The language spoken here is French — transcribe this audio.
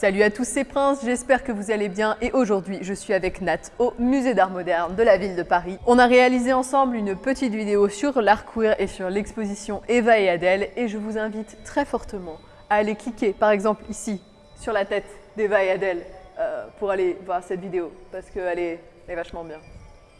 Salut à tous ces princes, j'espère que vous allez bien et aujourd'hui je suis avec Nat au musée d'art moderne de la ville de Paris. On a réalisé ensemble une petite vidéo sur l'art queer et sur l'exposition Eva et Adèle et je vous invite très fortement à aller cliquer par exemple ici sur la tête d'Eva et Adèle euh, pour aller voir cette vidéo parce qu'elle est, est vachement bien.